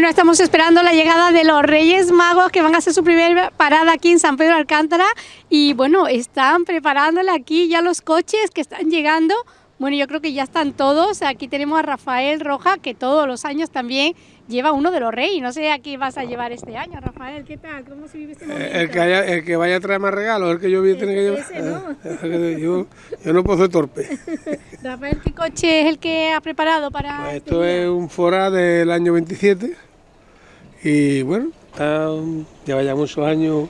Bueno, estamos esperando la llegada de los Reyes Magos que van a hacer su primera parada aquí en San Pedro Alcántara y bueno, están preparándole aquí ya los coches que están llegando. Bueno, yo creo que ya están todos. Aquí tenemos a Rafael Roja, que todos los años también lleva uno de los reyes. No sé a qué vas a llevar este año, Rafael. ¿Qué tal? ¿Cómo se vive este momento? El que, haya, el que vaya a traer más regalos, el que yo voy a tener que llevar. Ese, ¿no? yo, yo no puedo ser torpe. Rafael, ¿qué coche es el que ha preparado para Pues este esto día? es un Fora del año 27 y bueno, está, lleva ya muchos años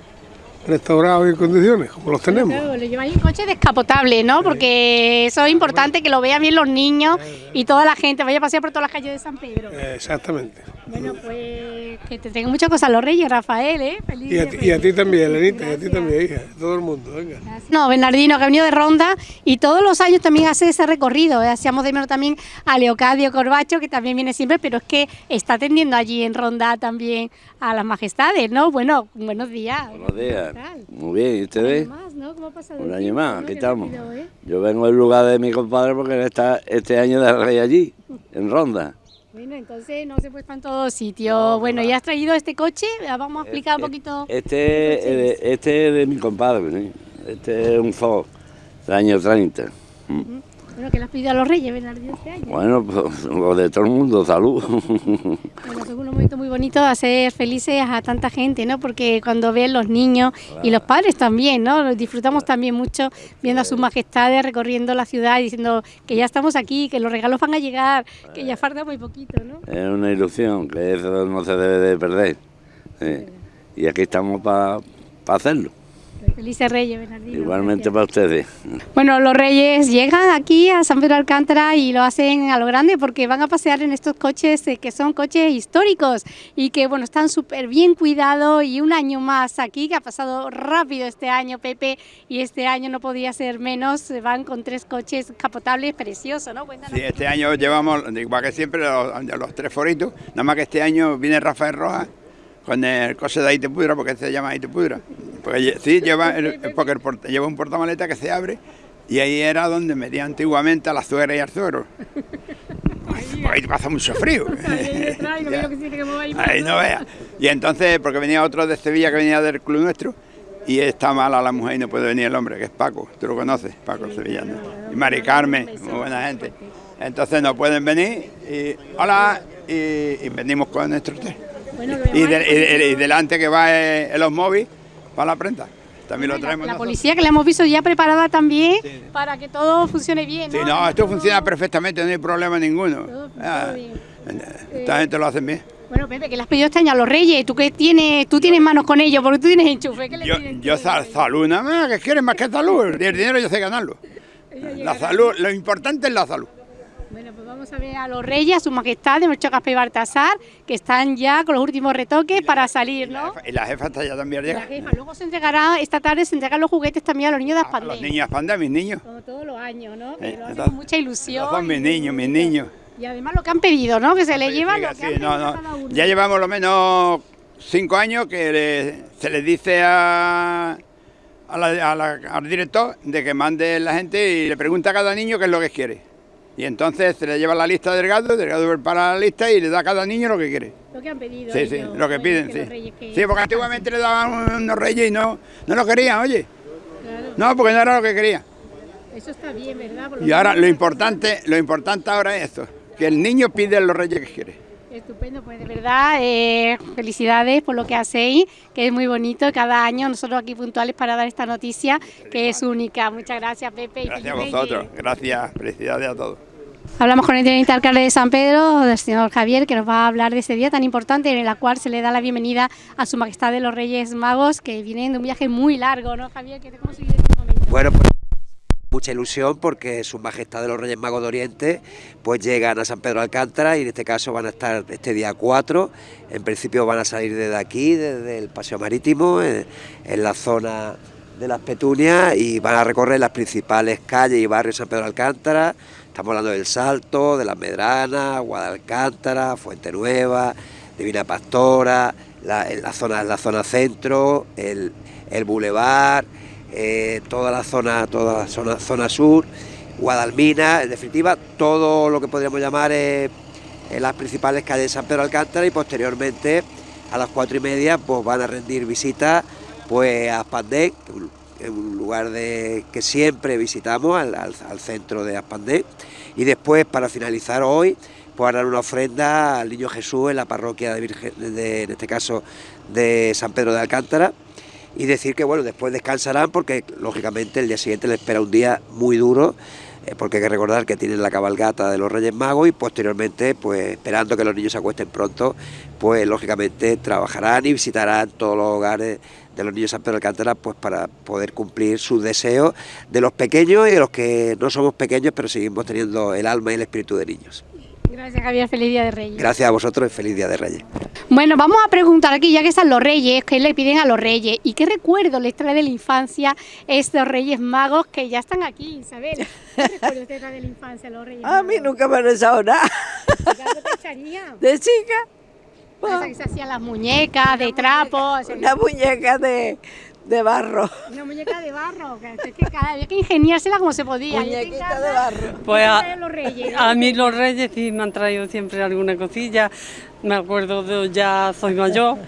restaurado y en condiciones, como los tenemos. Claro, lo lleváis en coche descapotable, ¿no? Porque eso es importante que lo vean bien los niños y toda la gente. Vaya a pasear por todas las calles de San Pedro. Exactamente. Bueno, pues que te tengan muchas cosas los reyes, Rafael, ¿eh? Feliz Y a, ti- y a ti Reyes. también, Lenita, y a ti también, hija, todo el mundo, venga. No, Bernardino, que ha venido de Ronda y todos los años también hace ese recorrido. ¿eh? Hacíamos de menos también a Leocadio Corbacho, que también viene siempre, pero es que está atendiendo allí en Ronda también a las majestades, ¿no? Bueno, buenos días. Buenos días. Muy bien, ¿y Un ustedes? año más, ¿no? ¿Cómo ha pasado Un año más, no? aquí Qué estamos. rápido, ¿eh? Yo vengo del lugar de mi compadre porque él está este año de rey allí, en Ronda. Bueno, entonces no se puede estar en todos sitios. bueno, ya has traído este coche, Ya vamos a explicar un poquito. Este, es de- este es de mi compadre, ¿sí? Este es un Ford del año 30. Mm. Bueno, que le has pedido a los reyes, Bernardino, este año. Bueno, pues lo de todo el mundo, salud. Bueno, es un momento muy bonito de hacer felices a tanta gente, ¿no? Porque cuando ven los niños y los padres también, ¿no? Disfrutamos también mucho viendo a sus majestades recorriendo la ciudad y diciendo que ya estamos aquí, que los regalos van a llegar, que ya falta muy poquito, ¿no? es una ilusión, que eso no se debe de perder. sí. Y aquí estamos para hacerlo. Felices Reyes, Bernardino. Igualmente gracias. para ustedes. Bueno, los reyes llegan aquí a San Pedro Alcántara y lo hacen a lo grande porque van a pasear en estos coches eh, que son coches históricos y que bueno están súper bien cuidados y un año más aquí que ha pasado rápido este año Pepe y este año no podía ser menos, van con tres coches capotables preciosos, ¿no? Cuéntanos. Sí, este año llevamos, igual que siempre, los, los tres foritos. Nada más que este año viene Rafael Rojas con el coche de Aitepudra, porque se llama Aitepudra. Porque sí, lleva, el- porque el porta- lleva un portamaleta que se abre y ahí era donde medía antiguamente a la suegra y al suegro. Ahí pasa mucho frío. Ahí no veas. Y entonces, porque venía otro de Sevilla que venía del club nuestro, y está mala la mujer y no puede venir el hombre, que es Paco, tú lo conoces, Paco el sevillano. Y Mari Carmen, muy buena gente. Entonces no pueden venir, y hola, y, y venimos con nuestro té. Bueno, Y, además- de- y- y- y delante que va eh, el móvil para la prenda. También lo la, traemos la nosotros. policía que la hemos visto ya preparada también para que todo funcione bien, Sí, ¿no? no, esto funciona perfectamente, no hay problema ninguno. Todo- Ah, bien. Esta gente lo hacen bien. Bueno, Pepe, que le has pedido este año a los reyes, tú que tienes, tú tienes manos con ellos, porque tú tienes enchufe, ¿qué le Yo, yo sal- salud nada más, que quieren más que salud. El dinero yo sé ganarlo. La salud, lo importante es la salud. Vamos a ver a los reyes, a su majestad de Melchor Gaspar y Baltasar, que están ya con los últimos retoques para salir, ¿no? Y la jefa está ya también La jefa, luego se entregará, esta tarde se entregan los juguetes también a los niños de A los Aspandé. niños Aspandé, mis niños. Como todos los años, ¿no? Que Eh, lo hacen con mucha ilusión. son mis niños, mis niños. Y además lo que han pedido, ¿no? Que se les lleva lo que sí, han no, no. cada uno. Ya llevamos lo menos cinco años que le- se les dice a, a la- a la- al director de que mande la gente y le pregunta a cada niño qué es lo que quiere. Y entonces se le lleva la lista a Delgado, Delgado prepara la lista y le da a cada niño lo que quiere. Lo que han pedido. Sí, sí, ellos, lo que piden, que sí. los reyes que- Sí, porque antiguamente le daban unos reyes y no, no lo querían, oye. Claro, No, porque no era lo que quería. eso está bien, ¿verdad? Por Y ahora lo importante, lo importante ahora es esto, que el niño pide los reyes que quiere. Estupendo, pues de verdad, eh, felicidades por lo que hacéis, que es muy bonito cada año, nosotros aquí puntuales para dar esta noticia, que es única. Muchas gracias, Pepe. y Gracias a vosotros, gracias, felicidades a todos. Hablamos con el teniente alcalde de San Pedro, del señor Javier, que nos va a hablar de ese día tan importante en el cual se le da la bienvenida a su majestad de los Reyes Magos, que vienen de un viaje muy largo, ¿no, Javier? ¿Qué- ¿Cómo se vive este momento? Bueno, pues mucha ilusión porque Su Majestad de los Reyes Magos de Oriente pues llegan a San Pedro de Alcántara y en este caso van a estar este día 4. En principio van a salir desde aquí, desde el Paseo Marítimo, en, la zona de las Petunias y van a recorrer las principales calles y barrios de San Pedro de Alcántara. Estamos hablando del Salto, de las Medranas, Guadalcántara, Fuente Nueva, Divina Pastora, la, en la zona, la zona centro, el, el Boulevard, eh, toda la zona, toda la zona, zona sur, Guadalmina, en definitiva, todo lo que podríamos llamar eh, las principales calles de San Pedro Alcántara y posteriormente a las cuatro y media pues van a rendir visita pues a Aspandén, un lugar de, que siempre visitamos, al, al centro de Aspandén, y después para finalizar hoy pues dar una ofrenda al Niño Jesús en la parroquia de Virgen, de, en este caso de San Pedro de Alcántara, y decir que bueno, después descansarán porque lógicamente el día siguiente les espera un día muy duro, eh, porque hay que recordar que tienen la cabalgata de los Reyes Magos y posteriormente, pues esperando que los niños se acuesten pronto, pues lógicamente trabajarán y visitarán todos los hogares de los niños San Pedro de Alcántara pues para poder cumplir sus deseos de los pequeños y de los que no somos pequeños pero seguimos teniendo el alma y el espíritu de niños. Gracias Javier, feliz Día de Reyes. Gracias a vosotros y feliz Día de Reyes. Bueno, vamos a preguntar aquí, ya que están los reyes, ¿qué le piden a los reyes? ¿Y qué recuerdo les trae de la infancia estos reyes magos que ya están aquí, Isabel? ¿Qué recuerdo te trae de la infancia los reyes A mí nunca me han echado nada. De chica. Esa que se hacían las muñecas de trapo. Una muñeca de, de barro. Una muñeca de barro, que, es que cada, había que ingeniársela como se podía. Muñequita de barro. Pues a, los reyes? a mí los reyes sí me han traído siempre alguna cosilla. Me acuerdo de ya soy mayor,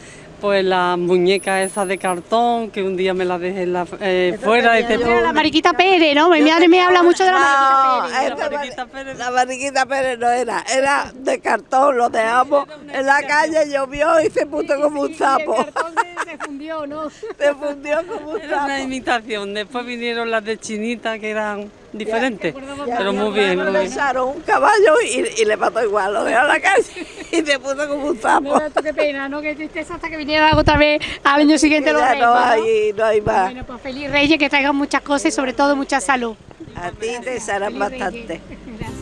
pues la muñeca esa de cartón que un día me la dejé en la, eh, fuera y te la Mariquita Pérez, ¿no? Mi madre me habla mucho de la No, Mariquita Pérez. esta Mariquita Mari- Pérez. la Mariquita Pérez no era, era de cartón, lo dejamos en la calle, llovió y se puso como un sapo. El cartón se, se fundió, ¿no? Se fundió como un Era una sapo. imitación. Después vinieron las de chinita que eran acordamos pero muy bien, muy Le bien. echaron un caballo y, y le mató igual, lo dejó en la calle y se puso como un sapo. No, esto qué pena, ¿no? Qué tristeza hasta que vinieran otra vez al año siguiente los reyes, no ¿no? hay, no hay más. Bueno, pues feliz Reyes, que traigan muchas cosas y sobre todo mucha salud. A ti te serán bastante. Gracias.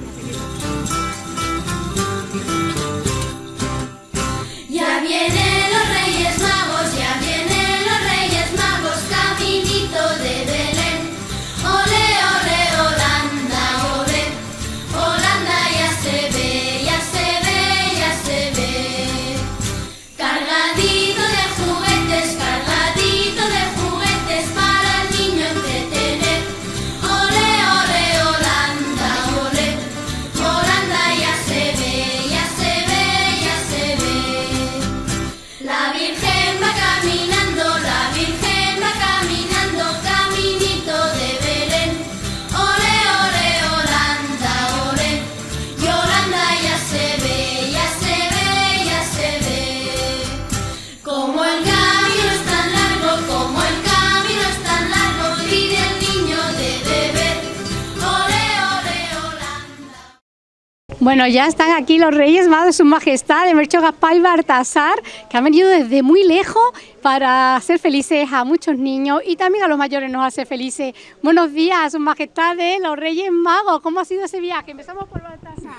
Ya vienen los Reyes Magos, ya vienen los Reyes Magos, caminito de Bueno, ya están aquí los Reyes Magos, Su Majestad, de Mercho Gaspar y Baltasar, que han venido desde muy lejos para hacer felices a muchos niños y también a los mayores nos hace felices. Buenos días, Su Majestad de los Reyes Magos. ¿Cómo ha sido ese viaje? Empezamos por Baltasar.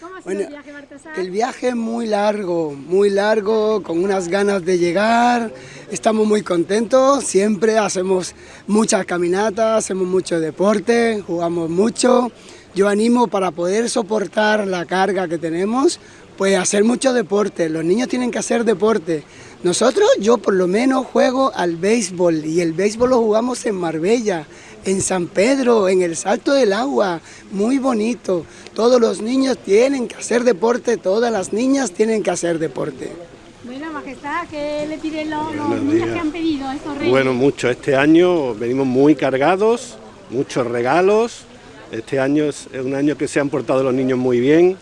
¿Cómo ha sido Bueno, el viaje, Baltasar? El viaje es muy largo, muy largo, con unas ganas de llegar. Estamos muy contentos, siempre hacemos muchas caminatas, hacemos mucho deporte, jugamos mucho. Yo animo para poder soportar la carga que tenemos, pues hacer mucho deporte. Los niños tienen que hacer deporte. Nosotros, yo por lo menos juego al béisbol y el béisbol lo jugamos en Marbella, en San Pedro, en el Salto del Agua, muy bonito. Todos los niños tienen que hacer deporte, todas las niñas tienen que hacer deporte. Bueno, Majestad, ¿qué le piden los, los Buenos niños días. que han pedido a estos Reyes? Bueno, mucho. Este año venimos muy cargados, muchos regalos. Este año es un año que se han portado los niños muy bien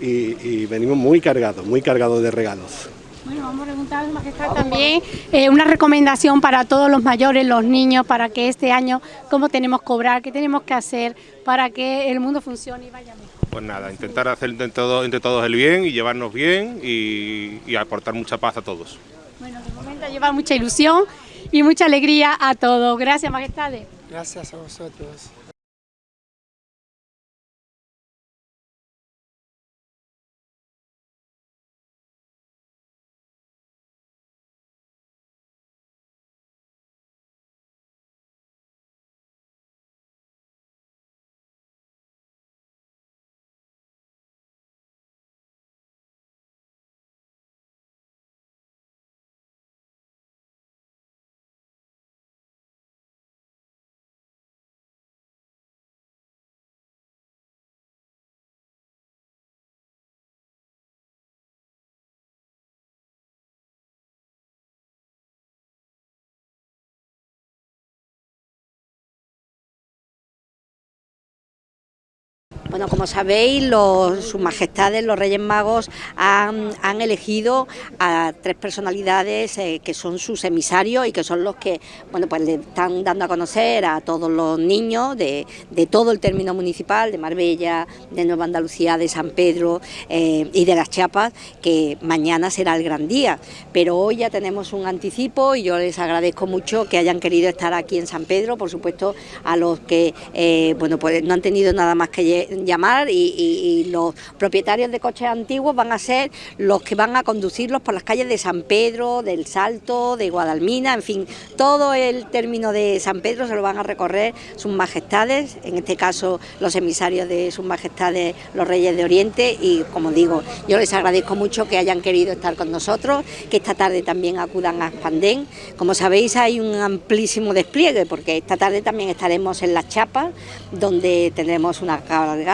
y, y venimos muy cargados, muy cargados de regalos. Bueno, vamos a preguntar a su majestad también eh, una recomendación para todos los mayores, los niños, para que este año, cómo tenemos que cobrar, qué tenemos que hacer para que el mundo funcione y vaya mejor. Pues nada, intentar hacer entre todos, entre todos el bien y llevarnos bien y, y aportar mucha paz a todos. Bueno, de momento lleva mucha ilusión y mucha alegría a todos. Gracias, majestades. Gracias a vosotros. Bueno, como sabéis, sus majestades, los Reyes Magos, han, elegido a tres personalidades eh, que son sus emisarios y que son los que bueno, pues le están dando a conocer a todos los niños de, todo el término municipal, de Marbella, de Nueva Andalucía, de San Pedro eh, y de las Chiapas, que mañana será el gran día. Pero hoy ya tenemos un anticipo y yo les agradezco mucho que hayan querido estar aquí en San Pedro, por supuesto a los que eh, bueno, pues no han tenido nada más que llamar y, los propietarios de coches antiguos van a ser los que van a conducirlos por las calles de San Pedro, del Salto, de Guadalmina, en fin, todo el término de San Pedro se lo van a recorrer sus majestades, en este caso los emisarios de sus majestades, los reyes de Oriente y como digo, yo les agradezco mucho que hayan querido estar con nosotros, que esta tarde también acudan a Spandén. Como sabéis hay un amplísimo despliegue porque esta tarde también estaremos en Las Chapas, donde tendremos una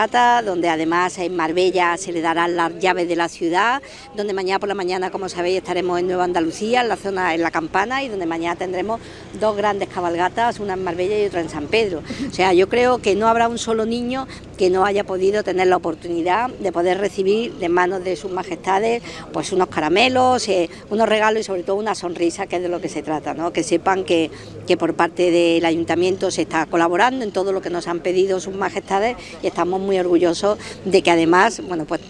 donde además en Marbella se le darán las llaves de la ciudad, donde mañana por la mañana, como sabéis, estaremos en Nueva Andalucía, en la zona, en la Campana, y donde mañana tendremos dos grandes cabalgatas, una en Marbella y otra en San Pedro. O sea, yo creo que no habrá un solo niño que no haya podido tener la oportunidad de poder recibir de manos de sus majestades pues unos caramelos, eh, unos regalos y sobre todo una sonrisa, que es de lo que se trata, ¿no? que sepan que, que por parte del ayuntamiento se está colaborando en todo lo que nos han pedido sus majestades y estamos muy orgullosos de que además, bueno, pues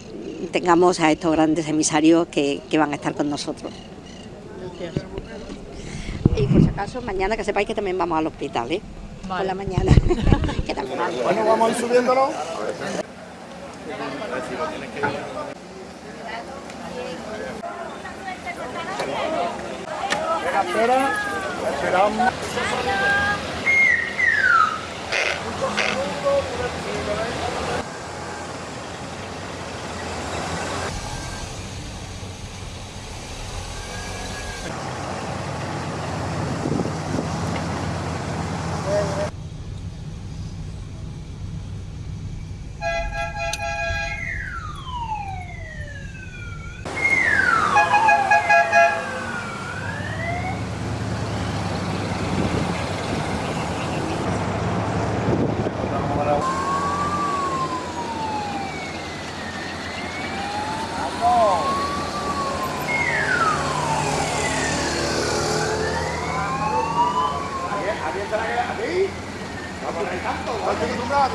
tengamos a estos grandes emisarios que, que van a estar con nosotros. Y por si acaso, mañana que sepáis que también vamos al hospital, ¿eh? Por la mañana. que también vamos. Bueno, vamos a ir subiéndolo. Espera, espera. Esperamos. Vamos a ir tanto. No estoy acostumbrado,